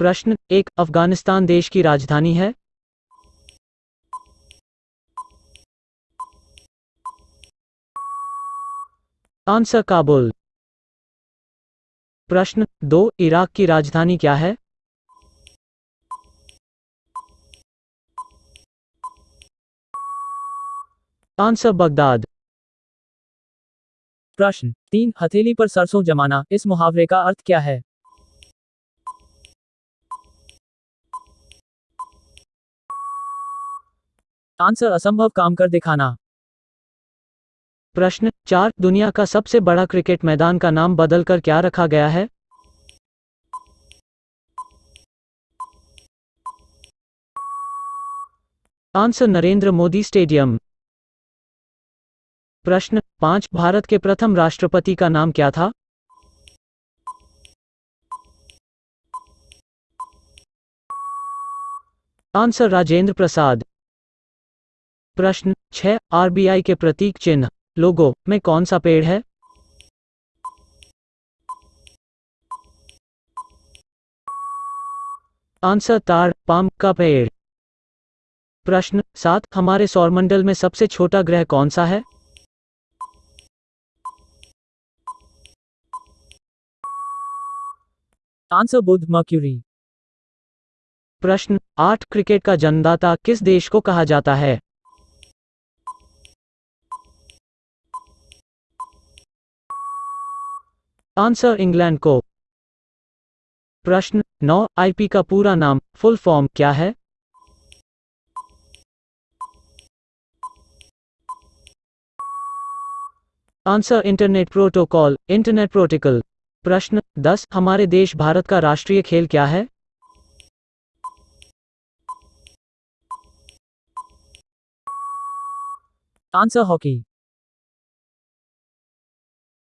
प्रश्न, एक, अफ़गानिस्तान देश की राजधानी है? आंसर, काबुल। प्रश्न, दो, इराक की राजधानी क्या है? Answer, Baghdad. प्रश्न, तीन, हथेली पर सरसों जमाना, इस मुहावरे का अर्थ क्या है? आंसर असंभव काम कर दिखाना। प्रश्न चार, दुनिया का सबसे बड़ा क्रिकेट मैदान का नाम बदलकर क्या रखा गया है? Answer Narendra Modi stadium. प्रश्न पाँच, भारत के प्रथम राष्ट्रपति का नाम क्या था? आंसर राजेंद्र प्रसाद। प्रश्न छह आरबीआई के प्रतीक चिन्ह, लोगो, में कौन सा पेड़ है? आंसर, ताड़, पाम, का पेड़। प्रश्न, सात, हमारे सौरमंडल में सबसे छोटा ग्रह कौन सा है? Answer Budh mercury. प्रश्न, आठ, क्रिकेट का जन्मदाता किस देश को कहा जाता है? आंसर इंग्लैंड को। प्रश्न, नौ, आईपी का पूरा नाम, फुल फॉर्म क्या है? Answer internet protocol internet protocol. प्रश्न, दस, हमारे देश भारत का राष्ट्रीय खेल क्या है? Answer hockey.